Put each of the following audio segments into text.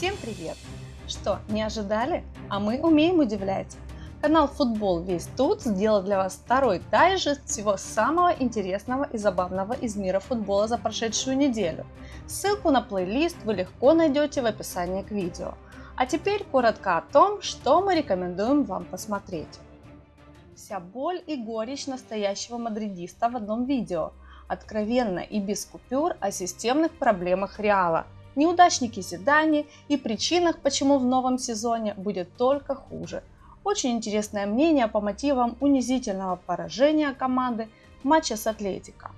Всем привет! Что, не ожидали? А мы умеем удивлять. Канал Футбол Весь Тут сделал для вас второй дайджест всего самого интересного и забавного из мира футбола за прошедшую неделю. Ссылку на плейлист вы легко найдете в описании к видео. А теперь коротко о том, что мы рекомендуем вам посмотреть. Вся боль и горечь настоящего мадридиста в одном видео. Откровенно и без купюр о системных проблемах Реала – неудачнике Зидане и причинах, почему в новом сезоне будет только хуже. Очень интересное мнение по мотивам унизительного поражения команды в матче с Атлетико.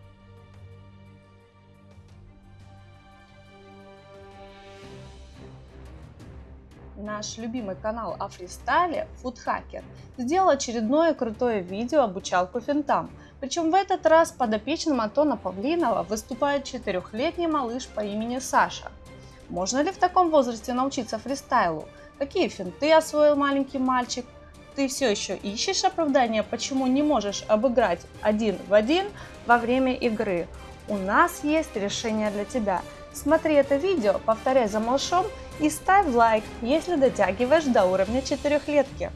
Наш любимый канал о фристайле Foodhacker сделал очередное крутое видео обучалку финтам. Причем в этот раз подопечным Антона Павлинова выступает четырехлетний малыш по имени Саша – можно ли в таком возрасте научиться фристайлу? Какие финты освоил маленький мальчик? Ты все еще ищешь оправдания, почему не можешь обыграть один в один во время игры? У нас есть решение для тебя. Смотри это видео, повторяй за малышом и ставь лайк, если дотягиваешь до уровня четырехлетки.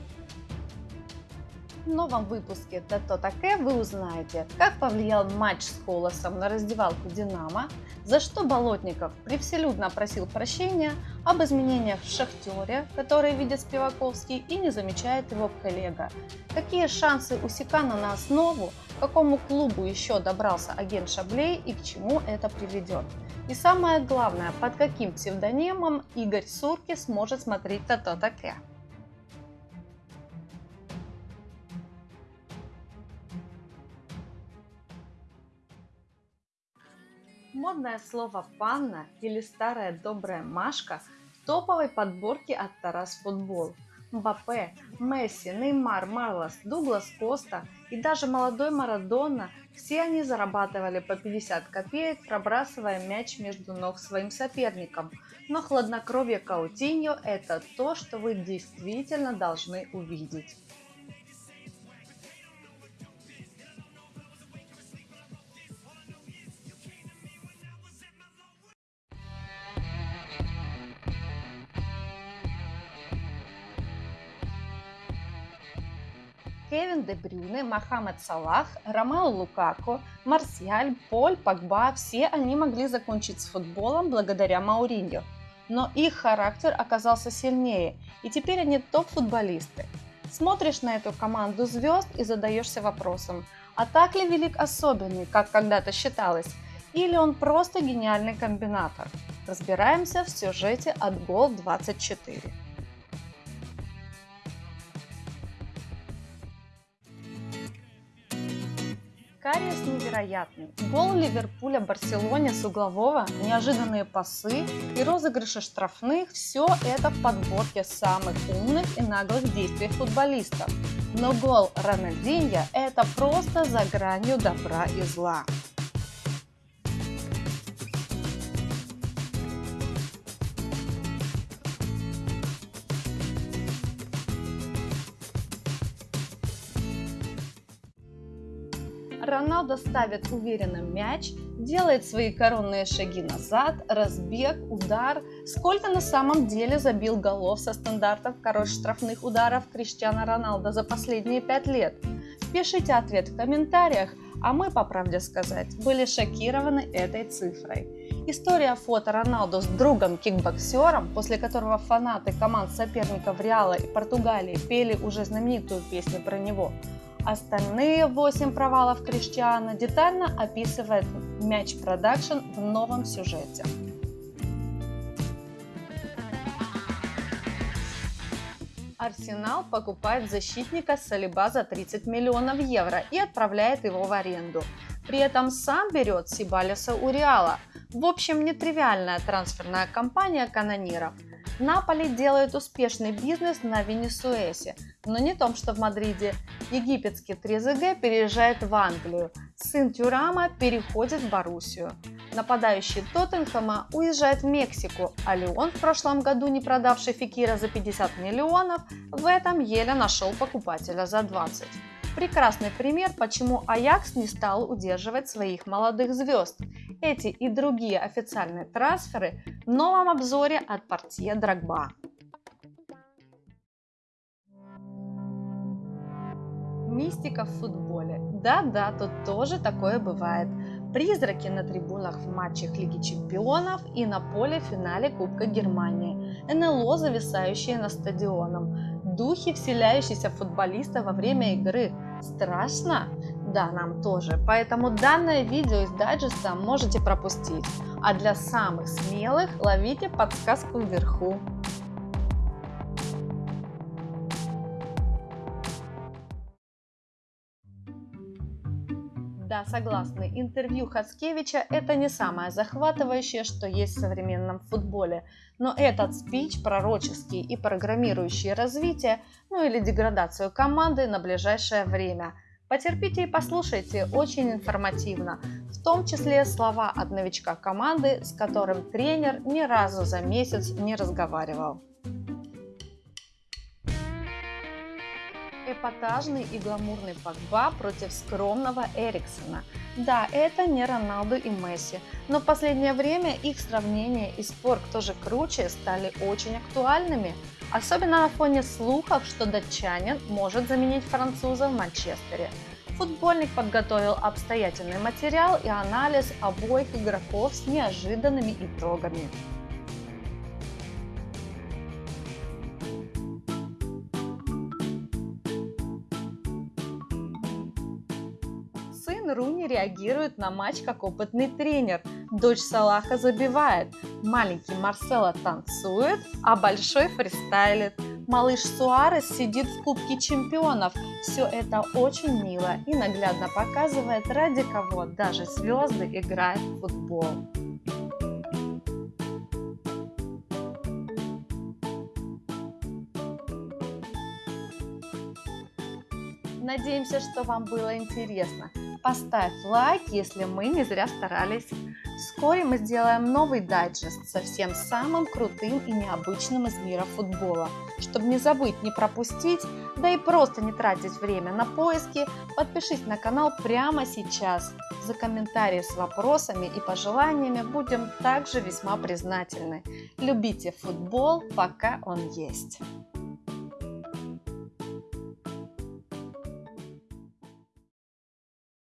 В новом выпуске «Тато Таке» вы узнаете, как повлиял матч с Холосом на раздевалку «Динамо», за что Болотников превселюдно просил прощения об изменениях в «Шахтере», которые видит Спиваковский и не замечает его коллега, какие шансы у Сикана на основу, к какому клубу еще добрался агент Шаблей и к чему это приведет. И самое главное, под каким псевдонимом Игорь Сурки сможет смотреть «Тато Таке». Модное слово «панна» или старая добрая Машка в топовой подборке от Тарас Футбол. Мбаппе, Месси, Неймар, Марлос, Дуглас Коста и даже молодой Марадона – все они зарабатывали по 50 копеек, пробрасывая мяч между ног своим соперникам. Но хладнокровие Каутиньо – это то, что вы действительно должны увидеть. Кевин Де Брюне, Мохаммед Салах, Ромео Лукако, Марсиаль, Поль, Погба – все они могли закончить с футболом благодаря Мауриньо. Но их характер оказался сильнее, и теперь они топ-футболисты. Смотришь на эту команду звезд и задаешься вопросом, а так ли велик особенный, как когда-то считалось, или он просто гениальный комбинатор? Разбираемся в сюжете от Гол 24. Кариес невероятный. Гол Ливерпуля Барселоне с углового, неожиданные пасы и розыгрыши штрафных – все это в подборке самых умных и наглых действий футболистов. Но гол Рональдинья – это просто за гранью добра и зла. Роналдо ставит уверенно мяч, делает свои коронные шаги назад, разбег, удар. Сколько на самом деле забил голов со стандартов король штрафных ударов Криштиана Роналдо за последние пять лет? Пишите ответ в комментариях, а мы, по правде сказать, были шокированы этой цифрой. История фото Роналдо с другом-кикбоксером, после которого фанаты команд соперников Реала и Португалии пели уже знаменитую песню про него – Остальные 8 провалов Криштиана детально описывает Мяч Продакшн в новом сюжете. Арсенал покупает защитника Салиба за 30 миллионов евро и отправляет его в аренду. При этом сам берет Себальоса у Реала. В общем, нетривиальная трансферная кампания канониров – Наполи делает успешный бизнес на Венесуэсе, но не том, что в Мадриде. Египетский Трезеге переезжает в Англию. Сын Тюрама переходит в Боруссию. Нападающий Тоттенхэма уезжает в Мексику, а Леон в прошлом году, не продавший Фикира за 50 миллионов, в этом еле нашел покупателя за 20. Прекрасный пример, почему Аякс не стал удерживать своих молодых звезд. Эти и другие официальные трансферы новом обзоре от Портье Драгба. Мистика в футболе. Да-да, тут тоже такое бывает. Призраки на трибунах в матчах Лиги Чемпионов и на поле в финале Кубка Германии. НЛО, зависающие на стадионом. Духи, вселяющиеся в футболиста во время игры. Страшно? Да, нам тоже. Поэтому данное видео из дайджеста можете пропустить. А для самых смелых ловите подсказку вверху. Да, согласны, интервью Хацкевича – это не самое захватывающее, что есть в современном футболе. Но этот спич пророческий и программирующий развитие, ну или деградацию команды на ближайшее время. Потерпите и послушайте, очень информативно. В том числе слова от новичка команды, с которым тренер ни разу за месяц не разговаривал. Эпатажный и гламурный Погба против скромного Эриксона. Да, это не Роналду и Месси, но в последнее время их сравнение и спор, кто же круче, стали очень актуальными. Особенно на фоне слухов, что датчанин может заменить француза в Манчестере. Футбольник подготовил обстоятельный материал и анализ обоих игроков с неожиданными итогами. Реагирует на матч как опытный тренер. Дочь Салаха забивает. Маленький Марсело танцует, а большой фристайлит. Малыш Суарес сидит в Кубке Чемпионов. Все это очень мило и наглядно показывает, ради кого даже звезды играют в футбол. Надеемся, что вам было интересно. Поставь лайк, если мы не зря старались. Вскоре мы сделаем новый дайджест со всем самым крутым и необычным из мира футбола. Чтобы не забыть, не пропустить, да и просто не тратить время на поиски, подпишись на канал прямо сейчас. За комментарии с вопросами и пожеланиями будем также весьма признательны. Любите футбол, пока он есть.